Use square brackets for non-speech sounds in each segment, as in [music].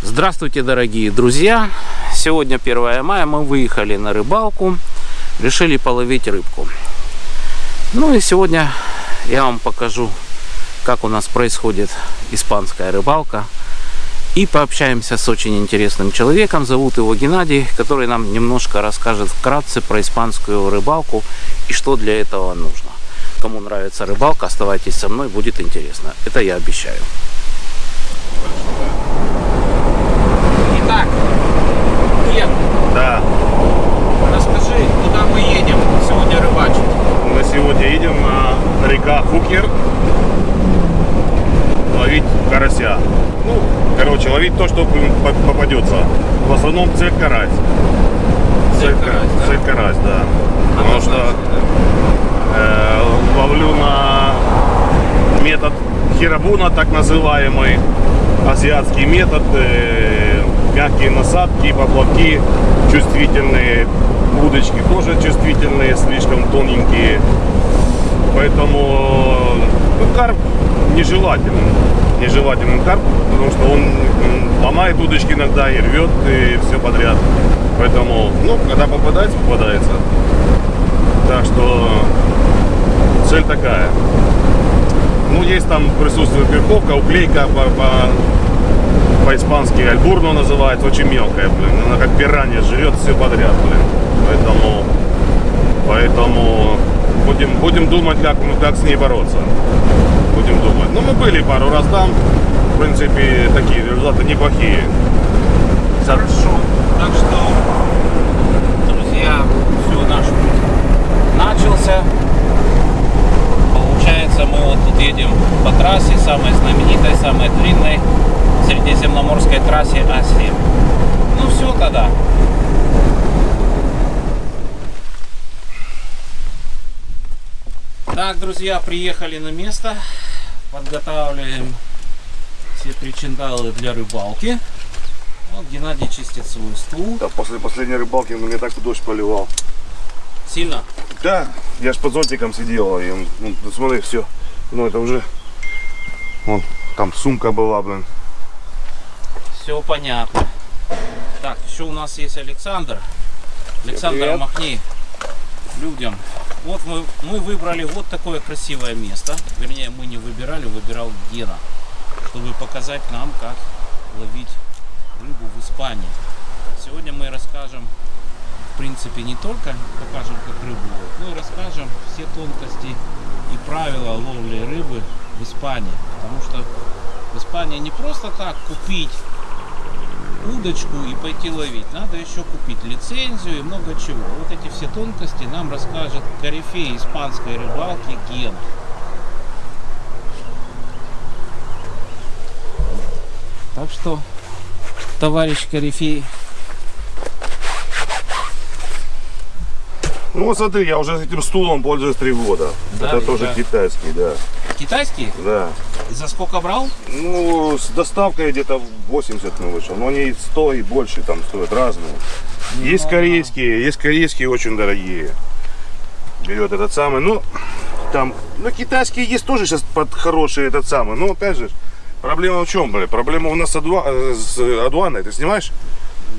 Здравствуйте, дорогие друзья! Сегодня 1 мая, мы выехали на рыбалку, решили половить рыбку. Ну и сегодня я вам покажу, как у нас происходит испанская рыбалка. И пообщаемся с очень интересным человеком, зовут его Геннадий, который нам немножко расскажет вкратце про испанскую рыбалку и что для этого нужно. Кому нравится рыбалка, оставайтесь со мной, будет интересно. Это я обещаю. Ген, Да, расскажи, куда мы едем сегодня рыбачить? мы сегодня едем на река Фукер ловить карася. Ну, короче, ловить то, что по- попадется. В основном цель карась. Цель карась, да? Цель карась, да. Потому что э, ловлю на метод хирабуна, так называемый азиатский метод. э, мягкие насадки, поплавки чувствительные, удочки тоже чувствительные, слишком тоненькие. Поэтому ну, карп нежелателен. Нежелателен карп, потому что он ломает удочки иногда и рвет, и все подряд. Поэтому, ну, когда попадается, попадается. Так что цель такая. Ну, есть там присутствует верховка, уклейка по, по- по-испански альбурно называется, очень мелкая, блин. Она как пиранья жрет все подряд, блин. Поэтому, поэтому будем, будем думать, как, мы- как с ней бороться. Будем думать. Ну, мы были пару раз там. В принципе, такие результаты неплохие. Хорошо. Так что, друзья, все, наш путь начался. Получается, мы вот тут едем по трассе, самой знаменитой, самой длинной средиземноморской трассе А7. Ну все тогда. Так, друзья, приехали на место. Подготавливаем все причиндалы для рыбалки. Вот Геннадий чистит свой стул. Да, после последней рыбалки он меня так дождь поливал. Сильно? Да, я ж под зонтиком сидел, и ну, смотри, все. Ну это уже. Вон, там сумка была, блин. Все понятно. Так, еще у нас есть Александр. Александр, привет. махни людям. Вот мы, мы выбрали вот такое красивое место. Вернее, мы не выбирали, выбирал Гена. Чтобы показать нам, как ловить рыбу в Испании. Сегодня мы расскажем, в принципе, не только покажем, как рыбу ловить, но и расскажем все тонкости и правила ловли рыбы в Испании. Потому что в Испании не просто так купить удочку и пойти ловить. Надо еще купить лицензию и много чего. Вот эти все тонкости нам расскажет корифей испанской рыбалки Ген. Так что, товарищ корифей, Ну вот смотри, я уже этим стулом пользуюсь три года. Да, это и тоже да. китайский, да. китайский? Да. За сколько брал? Ну, с доставкой где-то 80 мы вышел. Но они 100 и больше там стоят разные. Есть Ну, корейские, есть корейские очень дорогие. Берет этот самый, ну, там, ну, китайские есть тоже сейчас под хорошие этот самый. Но опять же, проблема в чем, блин? Проблема у нас с, адуа- э, с адуаной, ты снимаешь?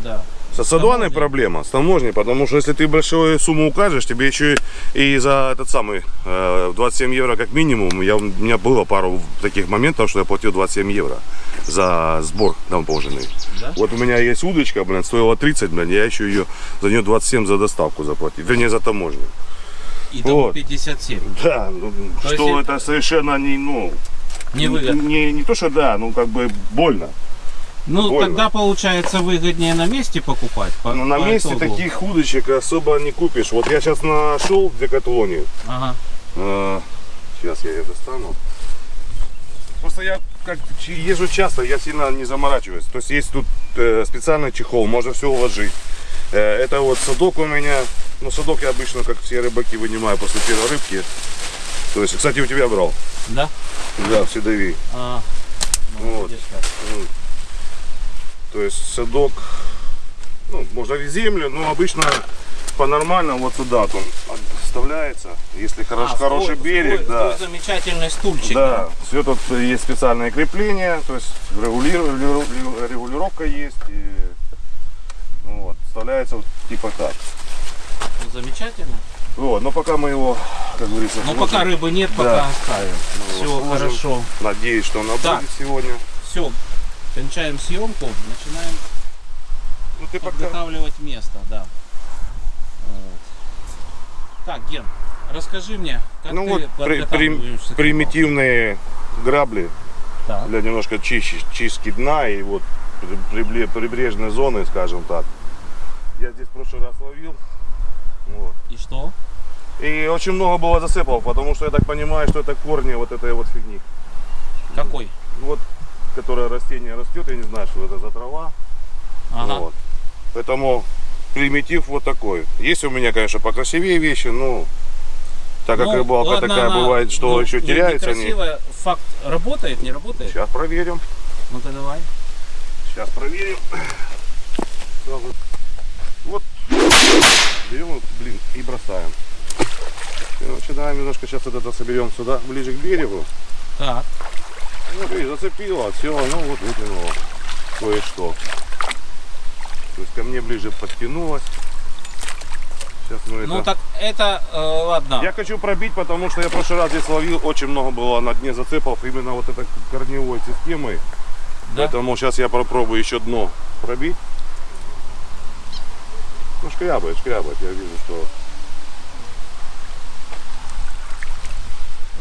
Да. С таможней. проблема, с таможней, потому что если ты большую сумму укажешь, тебе еще и за этот самый э, 27 евро как минимум, я, у меня было пару таких моментов, что я платил 27 евро за сбор таможенный. Да? Вот у меня есть удочка, блин, стоила 30, блин, я еще ее за нее 27 за доставку заплатил, вернее за таможню. И того Вот. 57. Да, ну, То что это совершенно не, ну, Невыгодно. не, не то, что да, ну как бы больно. Ну, больно. тогда получается выгоднее на месте покупать. по- Но Ну, на по месте итогу. таких удочек особо не купишь. Вот я сейчас нашел в Декатлоне. Ага. Сейчас я ее достану. Просто я как езжу часто, я сильно не заморачиваюсь. То есть есть тут э, специальный чехол, можно все уложить. Э, это вот садок у меня. Ну, садок я обычно, как все рыбаки, вынимаю после первой рыбки. То есть, кстати, у тебя брал. Да? Да, в седови. А, ну, Вот. видишь. То есть садок, ну, можно в землю, но обычно по-нормальному вот сюда. Там, вставляется. Если хорош- А, хороший стой- берег, стой- да. стой замечательный стульчик. Да, все тут есть специальные крепления, то есть регули- регу- регулировка есть. И, ну вот, вставляется вот типа так. Замечательно. Вот, но пока мы его, как говорится, сложим, пока рыбы нет, пока Да. оставим. мы Все хорошо. Надеюсь, что она Так. будет сегодня. Все, кончаем съемку, начинаем Ну ты пока... подготавливать место, да. Вот. Так, Ген, расскажи мне, как Ну ты вот при- при- примитивные грабли? Так. для немножко чище- чистки дна и вот прибрежной зоны, скажем так. Я здесь в прошлый раз ловил. Вот. И что? И очень много было засыпал, потому что я так понимаю, что это корни вот этой вот фигни. Какой? Вот, которое растение растет, я не знаю, что это за трава. Ага. Вот. Поэтому примитив вот такой. Есть у меня, конечно, покрасивее вещи, но так как Ну, рыбалка ладно, такая она, бывает, что ну, еще они. некрасивая. Факт работает, не работает? Сейчас проверим. Ну-ка давай. Сейчас проверим. Вот. Берем, блин, и бросаем. И начинаем немножко сейчас вот это соберем сюда, ближе к берегу. Так. Ну, видишь, зацепило, все, ну вот вытянуло кое-что. То есть ко мне ближе подтянулось. Сейчас мы Ну это... так это, э, ладно. Я хочу пробить, потому что я в прошлый раз здесь ловил, очень много было на дне зацепов именно вот этой корневой системой. Да? Поэтому сейчас я попробую еще дно пробить. Ну, шкрябает, шкрябает. Я вижу, что...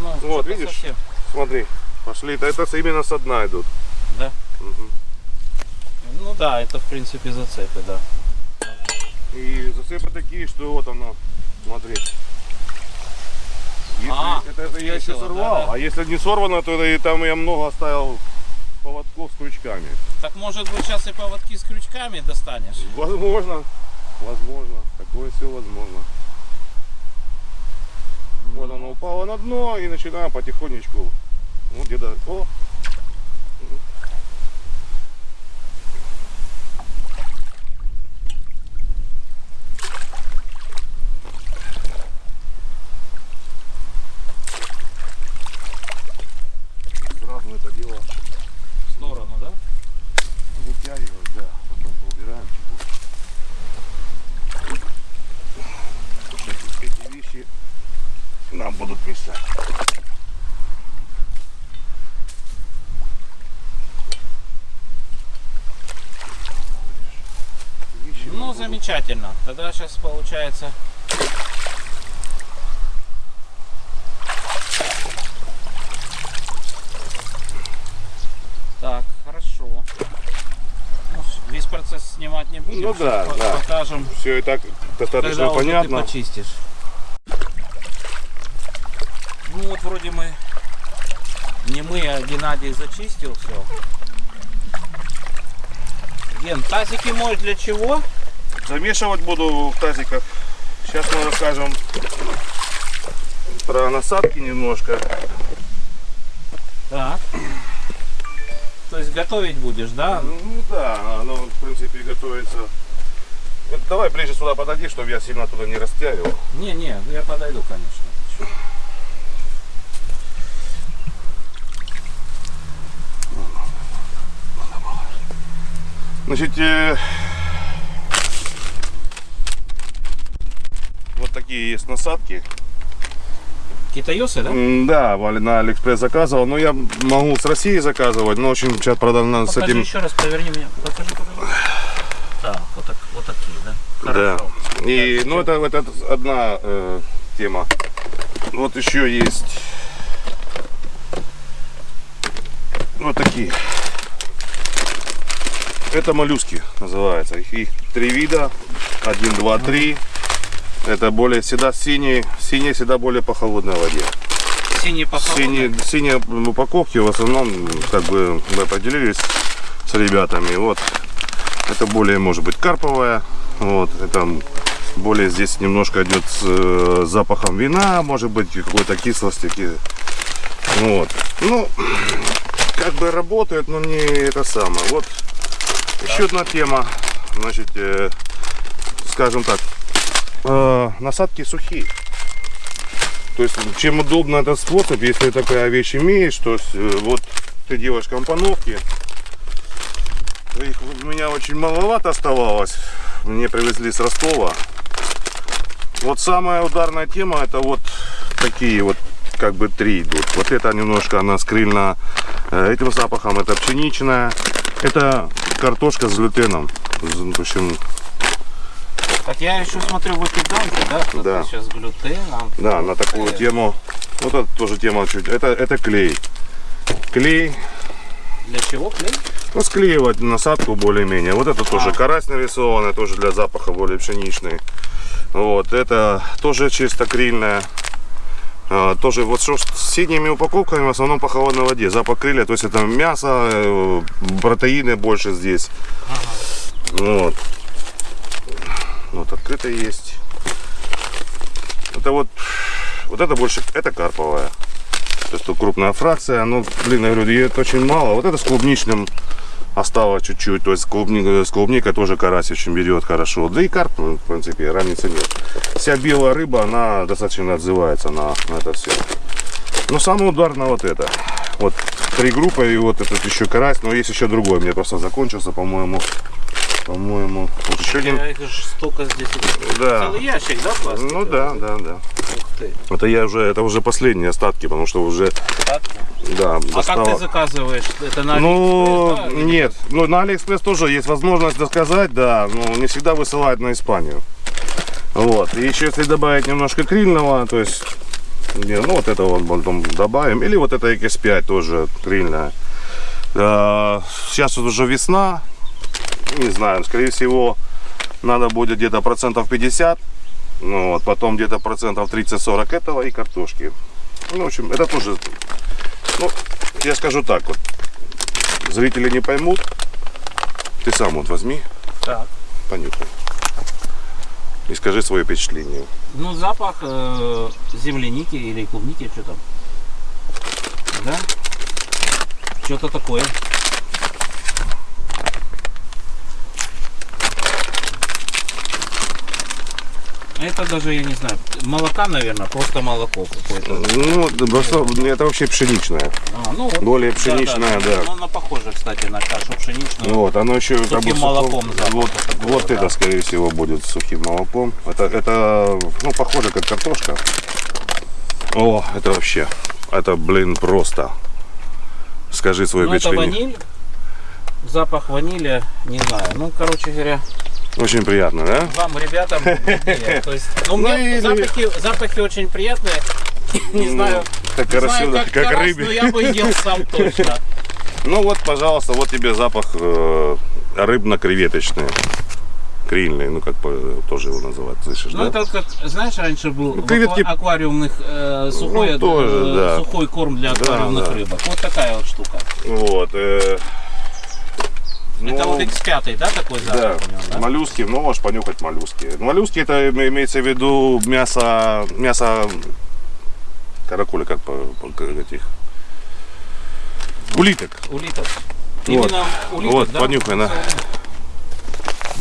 Ну, Вот, видишь? совсем. Смотри, пошли. Это, это именно со дна идут. Да? Мгм. Ну да, это в принципе зацепы, да. И зацепы такие, что вот оно, смотри. Если, А, это, это я весело, сорвал, да, да. а если не сорвано, то и там я много оставил поводков с крючками. Так может быть сейчас и поводки с крючками достанешь? Возможно, возможно, такое все возможно. Вот оно упало на дно и начинаем потихонечку. Ну где-то, о, сразу это дело В сторону, да? вытягивать, да, потом поубираем чуть Эти вещи нам будут мешать. Вещи нам Ну, будут- замечательно. Тогда сейчас получается... Так, хорошо. Ну, весь процесс снимать не будем. Ну да, по- да. Покажем, Все и так достаточно когда понятно. ты почистишь. Ну вот вроде мы... Не мы, а Геннадий зачистил все. Ген, тазики моешь для чего? Замешивать буду в тазиках. Сейчас мы расскажем про насадки немножко. Так. То есть готовить будешь, да? Ну да, оно в принципе готовится. Вот давай ближе сюда подойди, чтобы я сильно туда не растягивал. Не, не, я подойду, конечно. Значит, э, вот такие есть насадки. Китаёсы, да? Да, на Алиэкспресс заказывал. Но я могу с России заказывать, но очень сейчас продано с Покажи этим. еще раз, поверни меня. Покажи, покажи. Так, вот, так, вот такие, да? Да. Хорошо. И, Так, ну, это, это одна э, тема. Вот еще есть вот такие. Это моллюски называется. Их, их три вида. Один, два, три. Это более всегда синие. Синие всегда более по холодной воде. Синий похолодный. Синие, синие упаковки в основном как бы мы поделились с ребятами. Вот это более может быть карповая. Вот это более здесь немножко идет с э, запахом вина, может быть какой-то кислости. ки- Вот. Ну, как бы работает, но не это самое. Вот еще одна тема. Значит, э, скажем так, э, насадки сухие. То есть, чем удобно этот способ, если такая вещь имеешь, то есть, э, вот ты делаешь компоновки. Их у меня очень маловато оставалось. Мне привезли с Ростова. Вот самая ударная тема это вот такие вот как бы три идут. Вот это немножко она скрыльна э, этим запахом. Это пшеничная. Это картошка с глютеном. В общем, Так я еще смотрю, вы педанты, да? Тут Да. Сейчас с глютеном. да, на такую Э, тему. Вот это тоже тема чуть. Это, это клей. Клей. Для чего клей? Ну, склеивать насадку более-менее. Вот это тоже А. карась нарисованная, тоже для запаха более пшеничный. Вот, это тоже чисто крильная. А, тоже вот что с синими упаковками в основном по холодной воде. Запах крылья, то есть это мясо, э, протеины больше здесь. Вот. Вот открыто есть. Это вот, вот это больше, это карповая. То есть тут крупная фракция, но, блин, я говорю, ее очень мало. Вот это с клубничным осталось чуть-чуть. То есть клубника, с клубникой тоже карась очень берет хорошо. Да и карп, в принципе, разницы нет. Вся белая рыба, она достаточно отзывается на, на это все. Но самый ударно вот это. Вот три группы и вот этот еще карась. Но есть еще другой. Мне просто закончился, по-моему. По-моему. Еще один. Я их столько здесь. Да. Целый ящик, да, пластика? Ну да, да, да. Ух ты. Это я уже, это уже последние остатки, потому что уже, Так. да, А как достало- ты заказываешь? Это на Ну, да, или нет. Ну, на Алиэкспресс тоже есть возможность заказать, да, но не всегда высылают на Испанию. Вот. И еще если добавить немножко крильного, то есть, не, ну, вот это вот потом добавим. Или вот это X5 тоже крильная. Сейчас вот уже весна. Не знаю, скорее всего, надо будет где-то процентов 50. Ну, вот, потом где-то процентов 30-40 этого и картошки. Ну, в общем, это тоже, ну, я скажу так вот, зрители не поймут, ты сам вот возьми, Так. понюхай. И скажи свое впечатление. Ну, запах э, земляники или клубники, что там. Да? Что-то такое. Это даже, я не знаю, молока, наверное, просто молоко какое-то. Ну, да, просто это вообще пшеничное. А, ну, вот. Более пшеничное, да. Ну, она похожа, кстати, на кашу пшеничную. Вот, оно еще как Сухим бы молоком Вот, такого, вот да. это, скорее всего, будет сухим молоком. Это, это, ну, похоже, как картошка. О, это вообще, это, блин, просто. Скажи свое Ну, это впечатление. ваниль. Запах ванили, не знаю. Ну, короче говоря, Очень приятно, да? вам, ребятам. [laughs] То есть, ну, Ну, мне и- запахи, запахи очень приятные. [laughs] Не знаю, Как, не знаю, как, как карась, рыбе. но я бы ел сам [laughs] точно. Ну вот, пожалуйста, вот тебе запах э, рыбно-креветочный. Крильный, ну как бы тоже его называют, слышишь, Ну, да? это вот как, знаешь, раньше был в креветки- аква- аквариумных э, сухой, Ну, тоже, э, да. сухой корм для Да, аквариумных да. рыбок. Вот такая вот штука. Вот. э, это ну, вот X5, да, такой запах Да, у него, да? моллюски, ну можешь понюхать моллюски. Моллюски это име- имеется в виду мясо, мясо каракуля, как по, по- этих улиток. Улиток. Вот. Именно улиток, Вот, да? понюхай, на.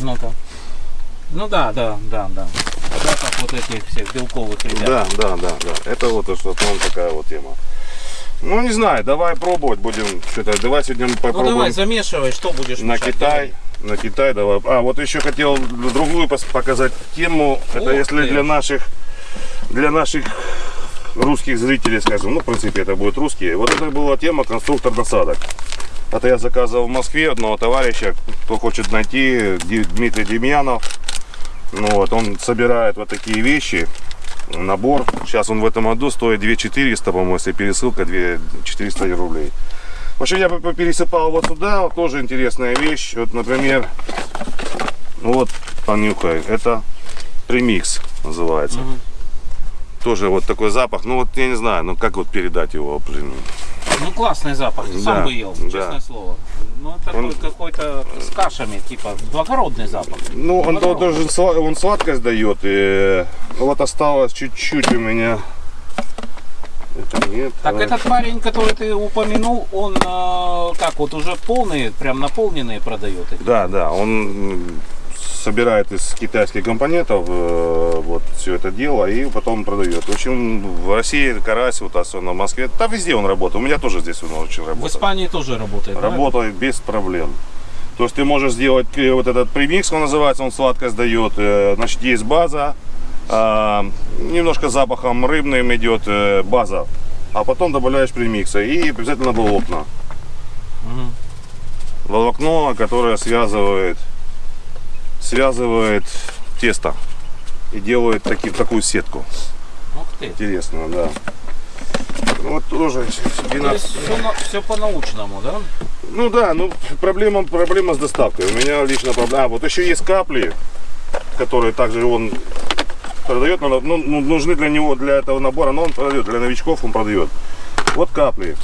Ну-ка. Ну да, да, да, да. Запах вот этих всех белковых ребят. Да, да, да, да. Это вот что основном такая вот тема. Ну не знаю, давай пробовать будем что-то. Давай сегодня мы Ну попробуем давай, замешивай, что будешь на мешать? Китай. На Китай давай. А, вот еще хотел другую показать тему. Это Ух если ты. для наших для наших русских зрителей, скажем, ну, в принципе, это будут русские. Вот это была тема конструктор насадок. Это я заказывал в Москве одного товарища, кто хочет найти, Дмитрий Демьянов. Ну вот, он собирает вот такие вещи, набор. Сейчас он в этом году стоит 2400, по-моему, если пересылка 2400 рублей. В общем, я пересыпал вот сюда, вот тоже интересная вещь. Вот, например, вот, понюхай, это премикс называется. Мгм. Тоже вот такой запах, ну вот я не знаю, ну как вот передать его, блин. Ну классный запах, сам Да, бы ел, да. честное слово. Ну это Он- такой какой-то с кашами, типа благородный запах. Ну, он тоже сла- он сладкость дает, и вот осталось чуть-чуть у меня. Это нет. Так давай. этот парень, который ты упомянул, он э, как вот уже полные, прям наполненные продает. эти? Да, да, он собирает из китайских компонентов э, вот все это дело и потом продает. В общем, в России карась, вот особенно в Москве, да везде он работает. У меня тоже здесь он очень В работает. Испании тоже работает, да? Работает без проблем. То есть ты можешь сделать э, вот этот премикс, он называется, он сладко сдает. Э, Значит, есть база, а, немножко запахом рыбным идет э, база, а потом добавляешь премикса и обязательно волокна. Мгм. Волокно, которое связывает, связывает тесто и делает таки, такую сетку. Ух ты. Интересно, да. Ну, вот тоже То 12 есть все, по-научному, да? Ну да, ну проблема, проблема с доставкой. У меня лично проблема. А, вот еще есть капли, которые также он продает, но ну, ну, нужны для него, для этого набора, но он продает, для новичков он продает. Вот капли.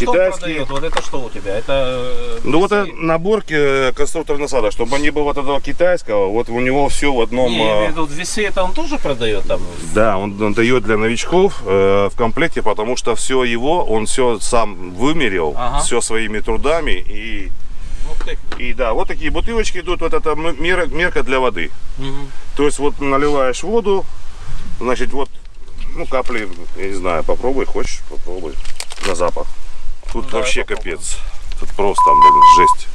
Что Китайские. Вот это что у тебя? Это э, Ну вот это наборки э, конструктор насада, чтобы не было вот этого китайского, вот у него все в одном. Не, в э, весы это он тоже продает там? Да, он, он дает для новичков э, в комплекте, потому что все его, он все сам вымерил, Ага. все своими трудами и. И да, вот такие бутылочки идут, вот это м- мера- мерка для воды. Мгм. То есть вот наливаешь воду, значит вот, ну капли, я не знаю, попробуй, хочешь, попробуй на запах. Тут давай вообще капец. Тут просто, блин, жесть.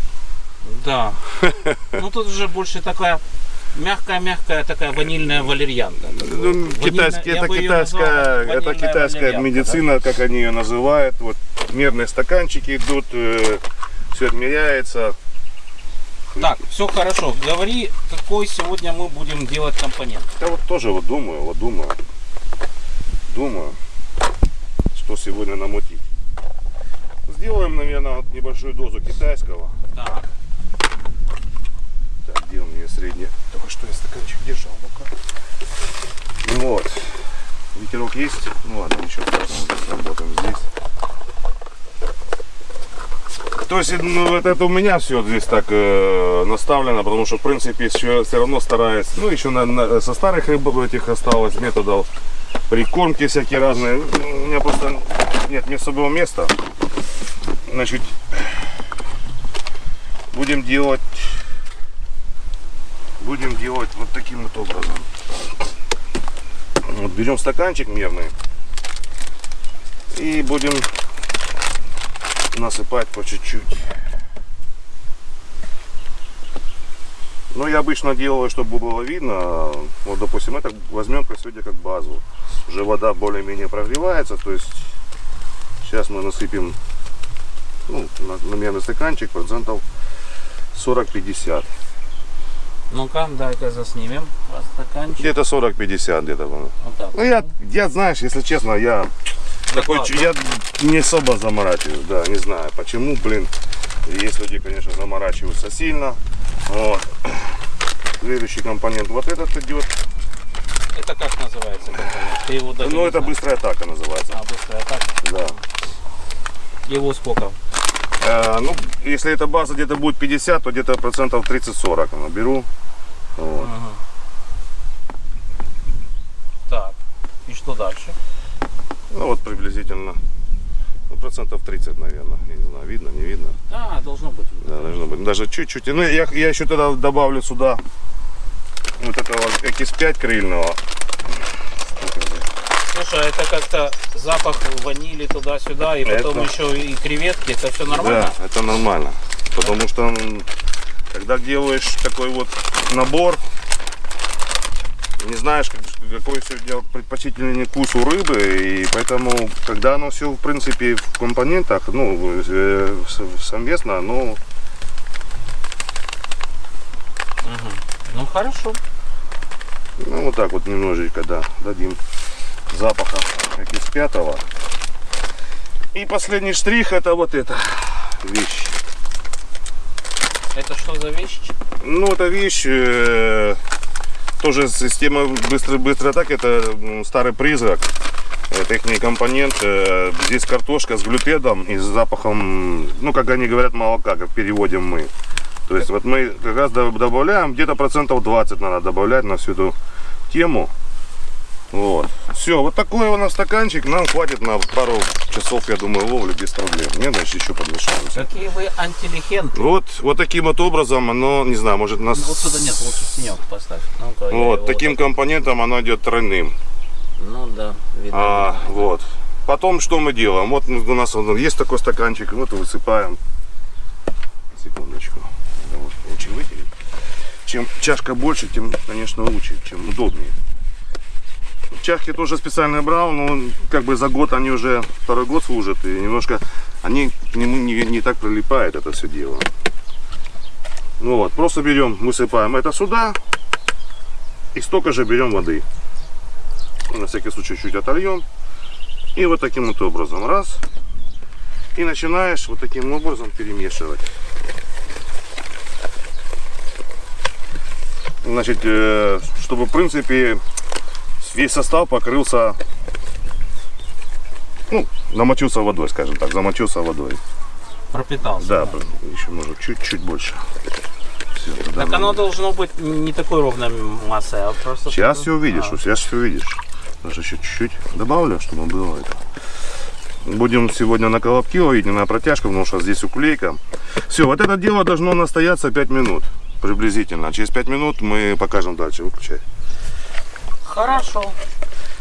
Да. [laughs] Ну тут уже больше такая мягкая-мягкая такая ванильная валерьянка. Ну, китайский, это китайская, это китайская медицина, как они ее называют. Вот мерные стаканчики идут, все отмеряется. да? Так, все хорошо. Говори, какой сегодня мы будем делать компонент. Я вот тоже вот думаю, вот думаю, думаю, что сегодня намутить. Сделаем, наверное, вот небольшую дозу китайского. Так. Так, где у меня средний? Только что я стаканчик держал руках. Ну Вот. Ветерок есть? Ну ладно, ничего страшного, работаем здесь. То есть, ну, вот это у меня все здесь так э, наставлено, потому что, в принципе, все, все равно стараюсь. Ну, еще на, на- со старых рыб этих осталось методов. Прикормки всякие разные. У меня просто нет мне особого места. Значит, будем делать будем делать вот таким вот образом. Вот берем стаканчик мерный и будем насыпать по чуть-чуть. Ну, я обычно делаю, чтобы было видно. Вот, допустим, это возьмем сегодня как базу. Уже вода более-менее прогревается, то есть сейчас мы насыпем ну, на, на мерный стаканчик процентов 40-50. Ну-ка, дай-ка заснимем по стаканчик. Где-то 40-50 где-то. по-моему. Вот так. Ну, я, я, знаешь, если честно, я такой, чу- я не особо заморачиваюсь, да, не знаю почему, блин. Есть люди, конечно, заморачиваются сильно. Вот. Следующий компонент вот этот идет. Это как называется компонент? Ты его даже Ну, это знаешь. быстрая атака называется. А, быстрая атака. Да. Его сколько? Э, ну, если эта база где-то будет 50, то где-то процентов 30-40 наберу. Вот. Ага. Так, и что дальше? Ну, вот приблизительно ну, процентов 30, наверное. Я не знаю, видно, не видно. А, должно быть. Да, должно быть. Даже чуть-чуть. Ну, я, я еще тогда добавлю сюда вот этого X5 крыльного. Слушай, а это как-то запах ванили туда-сюда, и потом Это- еще и креветки, это все нормально? Да, это нормально. Потому что когда делаешь такой вот набор, не знаешь, как- какой сегодня предпочтительный вкус у рыбы, и поэтому, когда оно все, в принципе, в компонентах, ну, э, совместно, ну, Ну хорошо. ну, вот так вот немножечко, да, дадим запаха, как из пятого. И последний штрих, это вот эта вещь. Это что за вещь? Ну, эта вещь э, тоже система быстрой атаки. Это старый призрак. Это их компонент. Э, здесь картошка с глютедом и с запахом, ну, как они говорят, молока, как переводим мы. То есть вот мы как раз до- добавляем, где-то процентов 20 надо добавлять на всю эту тему. Вот. Все, вот такой у нас стаканчик. Нам хватит на пару часов, я думаю, ловли без проблем. Не, значит, еще подмешаемся. Какие вы антилегенты. Вот, вот таким вот образом оно, не знаю, может нас... Ну, Вот сюда нет, лучше тенек поставь. Я Вот, таким компонентом оно идет тройным. Ну да, видно. А, видно. вот. Потом что мы делаем? Вот у нас вот есть такой стаканчик, вот высыпаем. Секундочку. Надо вот лучше вытереть. Чем чашка больше, тем, конечно, лучше, чем удобнее. Чашки тоже специально брал, но как бы за год они уже второй год служат, и немножко они к нему не, не так прилипает это все дело. Ну вот, просто берем, высыпаем это сюда, и столько же берем воды. На всякий случай чуть отольем. И вот таким вот образом. Раз. И начинаешь вот таким образом перемешивать. Значит, э, чтобы в принципе весь состав покрылся, ну, намочился водой, скажем так, замочился водой. Пропитался. Да, еще может чуть-чуть больше. Туда Так надо. оно должно быть не такой ровной массой, а просто... Сейчас все увидишь, А, сейчас все увидишь. Даже еще чуть-чуть добавлю, чтобы было это. Будем сегодня на колобки ловить, не на протяжку, потому что здесь уклейка. Все, вот это дело должно настояться 5 минут приблизительно. Через 5 минут мы покажем дальше. Выключай. Хорошо.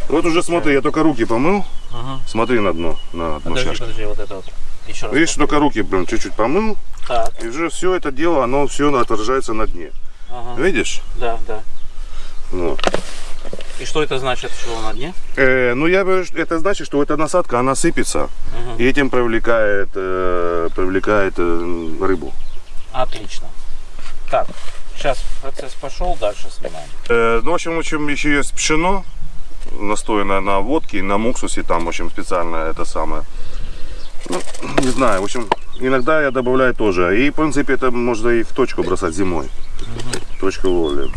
Вот уже смотри, я только руки помыл. Ага. Смотри на дно, на дно Подожди, чашки. подожди, вот это вот. Еще раз. Видишь, только руки прям чуть-чуть помыл. Так, И уже все это дело, оно все отражается на дне. ага. Видишь? Да, да. Вот. И что это значит, что на дне? Э, ну, я говорю, это значит, что эта насадка, она сыпется. Мгм. И этим привлекает, э, привлекает э, рыбу. Отлично. Так, сейчас процесс пошел, дальше снимаем. Э, ну, в общем, в общем, еще есть пшено, настоянное на водке, на муксусе, там, в общем, специальное это самое. Ну, не знаю, в общем, иногда я добавляю тоже. И, в принципе, это можно и в точку бросать зимой. Точку ловли.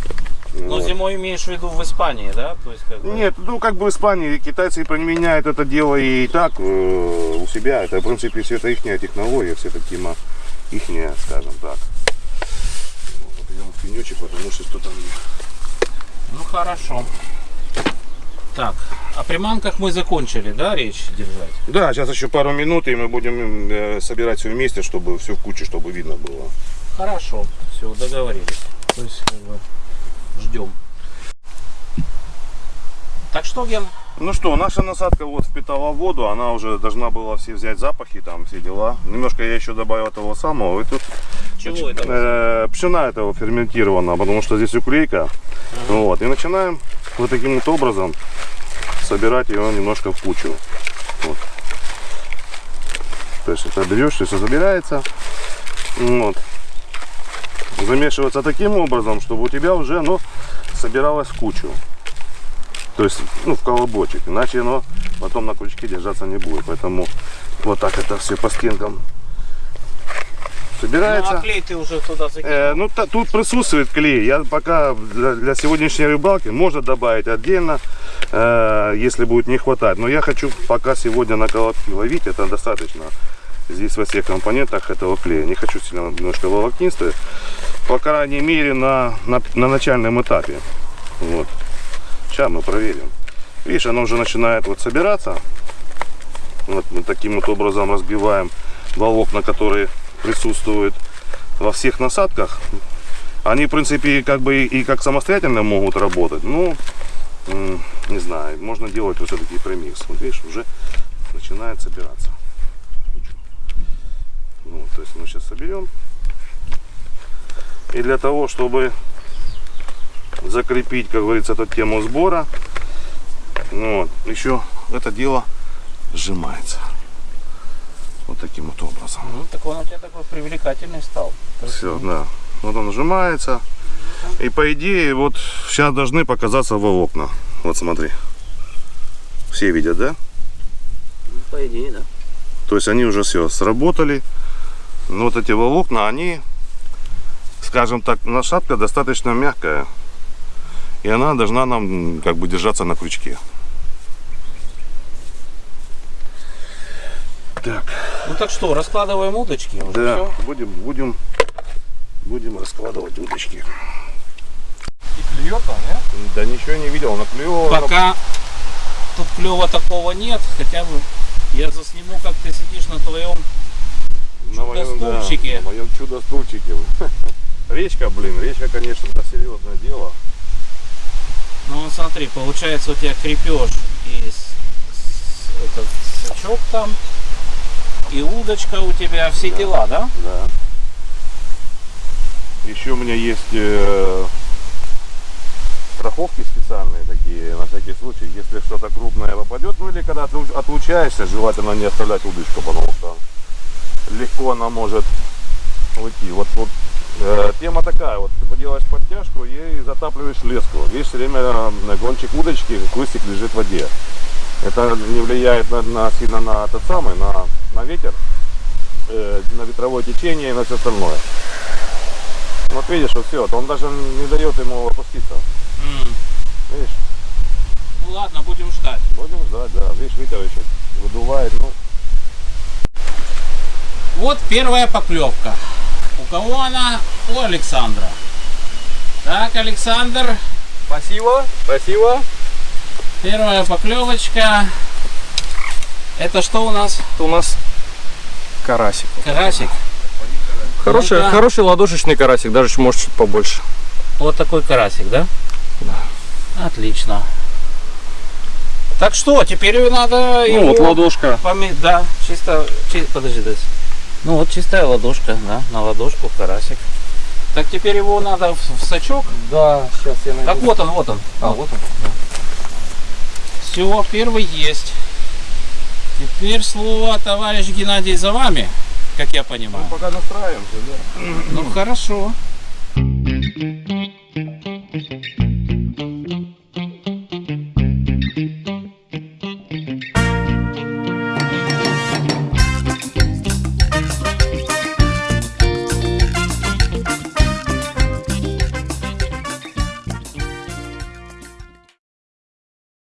Ну, Вот. зимой имеешь в виду в Испании, да? То есть, как бы... Нет, ну как бы в Испании китайцы применяют это дело и так э, у себя. Это, в принципе, все это их технология, все это тема ихняя, скажем так. Ну, Вот идем в пенечек, потому что что там... Ну, хорошо. Так, о приманках мы закончили, да, речь держать? Да, сейчас еще пару минут, и мы будем э, собирать все вместе, чтобы все в куче, чтобы видно было. Хорошо, все, договорились. То есть, как бы, ждем. Так что, Ген, Ну что, наша насадка вот впитала воду, она уже должна была все взять запахи, там все дела. Немножко я еще добавил того самого, и тут Чего этого э, пшена этого ферментирована, потому что здесь уклейка. Вот, и начинаем вот таким вот образом собирать ее немножко в кучу. Вот. То есть это берешь, все собирается. Вот. Замешиваться таким образом, чтобы у тебя уже оно собиралось в кучу. То есть, ну, в колобочек. Иначе оно потом на крючке держаться не будет. Поэтому вот так это все по стенкам собирается. ну, а клей ты уже туда закинул? Э, ну, та- тут присутствует клей. Я пока для, для сегодняшней рыбалки можно добавить отдельно, э, если будет не хватать. Но я хочу пока сегодня на колобки ловить. Это достаточно. Здесь во всех компонентах этого клея. Не хочу сильно немножко волокнистый. По крайней мере на, на, на начальном этапе. Вот. Сейчас мы проверим. Видишь, оно уже начинает вот собираться. Вот мы таким вот образом разбиваем волокна, которые присутствуют во всех насадках. Они, в принципе, как бы и как самостоятельно могут работать. Ну, м, не знаю, можно делать вот все-таки премикс. Вот видишь, уже начинает собираться. Ну, то есть мы сейчас соберем. И для того, чтобы закрепить, как говорится, эту тему сбора, ну, вот, еще это дело сжимается. Вот таким вот образом. Ну, так он у тебя такой привлекательный стал. Все, да. Вот он сжимается. И по идее, вот сейчас должны показаться волокна. Вот смотри. Все видят, да? Ну, по идее, да. То есть они уже все сработали. Но вот эти волокна, они, скажем так, насадка достаточно мягкая. И она должна нам как бы держаться на крючке. Так, Ну так что, раскладываем удочки уже. да, всё? будем, будем, будем раскладывать удочки. И клюет он, да? Да ничего не видел, наклевывал. Пока тут клева такого нет, хотя бы я засниму, как ты сидишь на твоем На моем, да, Чудо-стульчике. на моем чудо-стульчике. [laughs] Речка, блин, речка, конечно, это серьезное дело. Ну вот смотри, получается у тебя крепеж и с- с- этот сачок там, и удочка у тебя, все дела, да? Да. Еще у меня есть э, страховки специальные такие, на всякий случай, если что-то крупное попадет, ну или когда отлу- отлучаешься, желательно не оставлять удочку, потому что легко она может уйти. Вот, вот э, тема такая, вот ты поделаешь подтяжку и затапливаешь леску. Видишь, все время на кончик удочки кустик лежит в воде. Это не влияет на, на- сильно на тот самый, на, на ветер, э, на ветровое течение и на все остальное. Вот видишь, вот все, он даже не дает ему опуститься. М. Видишь, Ну ладно, будем ждать. будем ждать, да. Видишь, ветер еще выдувает, ну, Вот первая поклевка. У кого она? У Александра. Так, Александр, Спасибо, спасибо. Первая поклевочка. Это что у нас? Это у нас карасик. Карасик. Хороший, Ну-ка. хороший ладошечный карасик, даже может чуть побольше. Вот такой карасик, да? Да. Отлично. Так что, теперь надо Ну вот ладошка. поме- Да, чисто, чи- подожди, Дась. Ну вот чистая ладошка, да, на ладошку карасик. Так теперь его надо в, в сачок. Да, сейчас я найду. Так вот он, вот он. А, вот он. Все, первый есть. Теперь слово, товарищ Геннадий, за вами, как я понимаю. Мы пока настраиваемся, да? Ну, хорошо. Thank you.